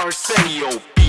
Arsenio.